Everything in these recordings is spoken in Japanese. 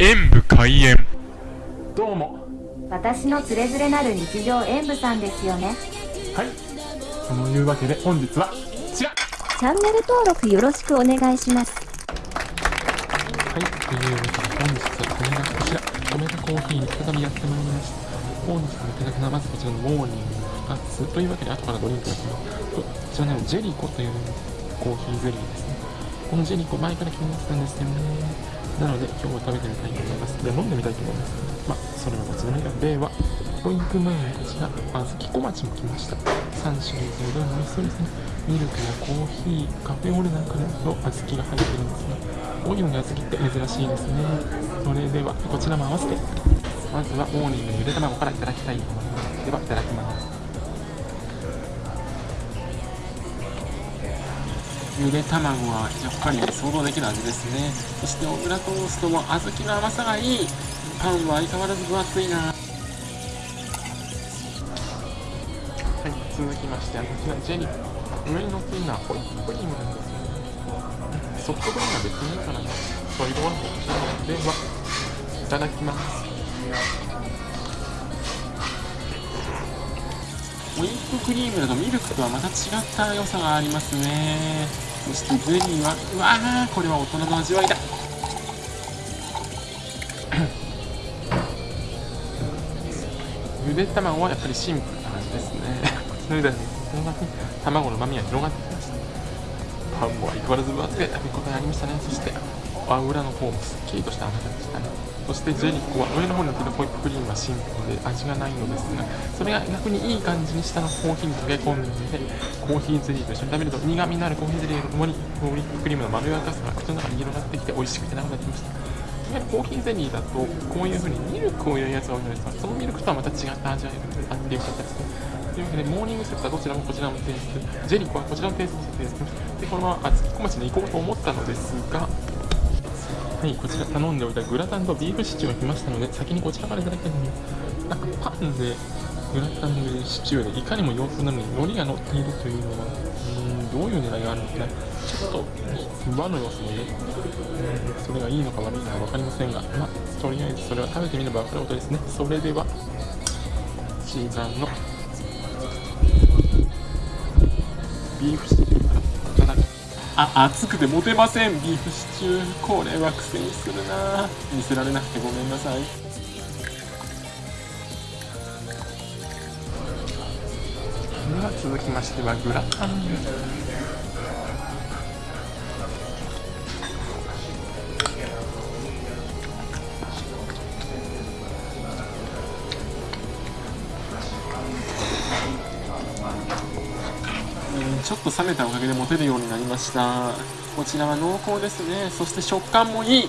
演武開演。どうも。私のつれづれなる日常演舞さんですよね。はい。そのいうわけで本日はこちら。チャンネル登録よろしくお願いします。はい。というわけで本日はこれがこちら。米田コーヒーに再びやってまいりました。本日のいただくのはまずこちらのモーニング2つ。というわけで後からドリンクが来ます。こちらのジェリコというコーヒーゼリーですね。このジェリコ前から気になってたんですよねなので今日は食べてみたいと思います。で飲んでみたいと思います。まあそれはこちらのではドリンク前にこちら。小豆小町も来ました。3種類でどれも美味しそうですねミルクやコーヒーカフェオレなんかの小豆が入ってるんですねこういうのに小豆って珍しいですね。それではこちらも合わせて。まずはモーニングのゆで卵からいただきたいと思います。ではいただきますゆで卵はやっぱり想像できる味ですね。そして小倉トーストも小豆の甘さがいい。パンは相変わらず分厚いな。はい続きましてこちらジェリー上に乗っているのはホイップクリームなんですね。ソフトクリームは別にいいからなそういうところもこちらではいただきます。ホイップクリームだとミルクとはまた違った良さがありますねそしてゼリーはうわーこれは大人の味わいだ。ゆで卵はやっぱりシンプルな味ですね。この間に卵のうまみが広がってきました。パンも相変わらず分厚く食べ応えありましたね。そして裏の方もすっきりとした甘さでしたね。そしてジェリコは上の方に乗っているホイップクリームはシンプルで味がないのですがそれが逆にいい感じに下のコーヒーに溶け込んでコーヒーゼリーと一緒に食べると苦みのあるコーヒーゼリーとともにホイップクリームのまろやかさが口の中に広がってきて美味しくてなくなってきました。コーヒーゼリーだとこういう風にミルクを入れるやつが多いのですがそのミルクとはまた違った味わいがあってよかったですね。というわけでモーニングセットはどちらもこちらのテイストジェリコはこちらのテイストにしてでこのまま小町に行こうと思ったのですがはいこちら頼んでおいたグラタンとビーフシチューが来ましたので先にこちらからいただきたいと思いますなんかパンでグラタンでシチューでいかにも洋風なのに海苔が乗っているというのはうんどういう狙いがあるのかなちょっと和の要素もねうんそれがいいのか悪いのか分かりませんがまあとりあえずそれは食べてみれば分かることですね。それではシーザンのビーフシチュー。あ熱くて持てません。ビーフシチュー。これは苦戦するな。見せられなくてごめんなさい。では続きましてはグラタン。ちょっと冷めたおかげで持てるようになりました。こちらは濃厚ですね。そして食感もいい。は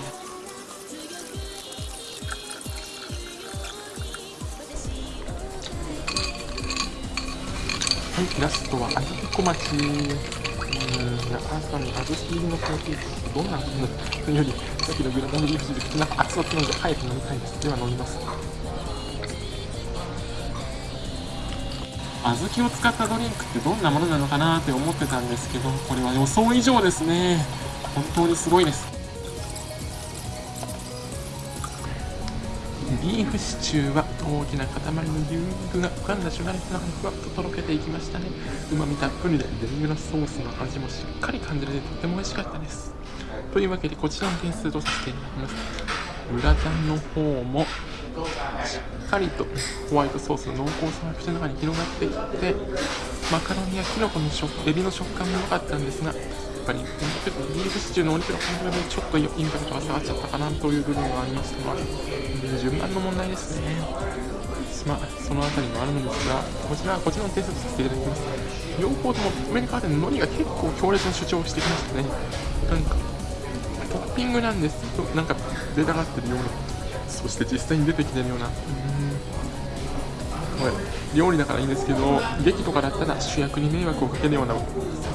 いラストはあずき小町うん朝にあずき入りのコーヒーどんな味なのというよりさっきのグラタンビーフシでなんか熱々なので早く飲みたいです。では飲みます。小豆を使ったドリンクってどんなものなのかなって思ってたんですけどこれは予想以上ですね。本当にすごいです。ビーフシチューは大きな塊の牛肉が浮かんだシュガレスがふわっととろけていきましたね。うまみたっぷりでデミグラスソースの味もしっかり感じられてとても美味しかったです。というわけでこちらの点数とさせていただきますグラタンの方もしっかりとホワイトソースの濃厚さが口の中に広がっていってマカロニやキノコの食エビの食感も良かったんですがやっぱりちょっとビーフシチューのお肉の感覚でちょっとインパクトが下がっちゃったかなという部分がありましたが順番の問題ですね。まあその辺りもあるのですがこちらはこちらのテストさせていただきます。両方とも上に変わって海苔が結構強烈な主張をしてきましたね。なんかトッピングなんです。けどなんか出たがってるような。そして実際に出てきてるような。うん。料理だからいいんですけど劇とかだったら主役に迷惑をかけるようなサ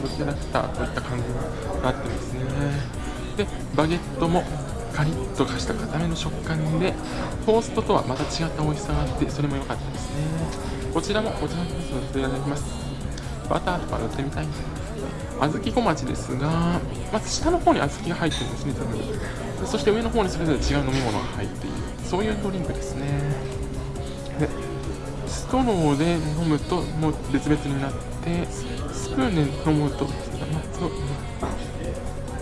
ブキャラクターといった感じになってですね。でバゲットもカリッとかした固めの食感でトーストとはまた違った美味しさがあってそれも良かったですね。こちらもこちらのソースをいただきます。バターとか塗ってみたい小豆小町ですがまず下の方に小豆が入ってるんですね全部そして上の方にそれぞれ違う飲み物が入っている。そういうドリンクですね。でストローで飲むともう別々になってスプーンで飲むと、まあ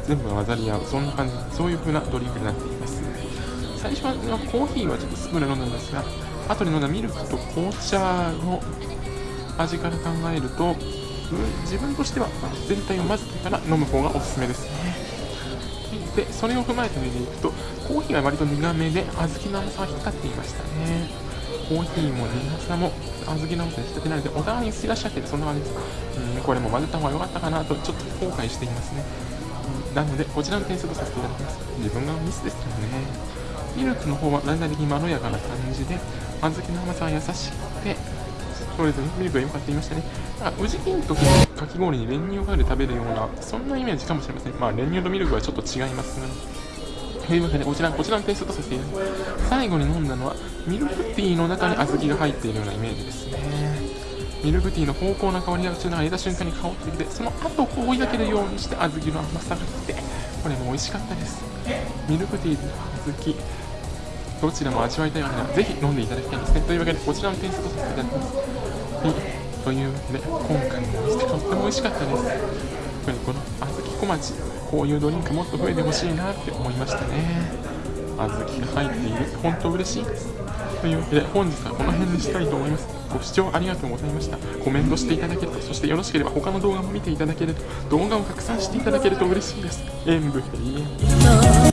全部が混ざり合う。そんな感じ。そういう風なドリンクになっています。最初はコーヒーはちょっとスプーンで飲んだんですが後に飲んだミルクと紅茶の味から考えると自分としては全体を混ぜてから飲む方がおすすめですね。でそれを踏まえて見ていくとコーヒーは割と苦めで小豆の甘さが引っかっていましたね。コーヒーも苦さも小豆の甘さに引っかけないのでお互いに好きらっしゃってそんな感じですうんこれも混ぜた方が良かったかなとちょっと後悔していますね。なのでこちらの点数とさせていただきます。自分がミスですよね。ミルクの方はだんだん的にまろやかな感じで小豆の甘さが優しくてそれぞれミルクが良かった言いましたね。あ宇治金時のかき氷に練乳をかけて食べるようなそんなイメージかもしれません。まあ練乳とミルクはちょっと違いますがというわけでこちらこちらの点数とさせていただきます。最後に飲んだのはミルクティーの中に小豆が入っているようなイメージですね。ミルクティーの芳香な香りが口の中に入れた瞬間に香ってきてその後こう追いかけるようにして小豆の甘さが来てこれも美味しかったです。ミルクティーと小豆。どちらも味わいたいわけならぜひ飲んでいただきたいですね。というわけでこちらの点数とさせていただきます。はいというわけで今回のお店とっても美味しかったです。やっぱりこの小豆小町こういうドリンクもっと増えてほしいなって思いましたね。小豆が入っている本当嬉しい。ですというわけで本日はこの辺にしたいと思います。ご視聴ありがとうございました。コメントしていただけるとそしてよろしければ他の動画も見ていただけると動画を拡散していただけると嬉しいです。演武ヘリエン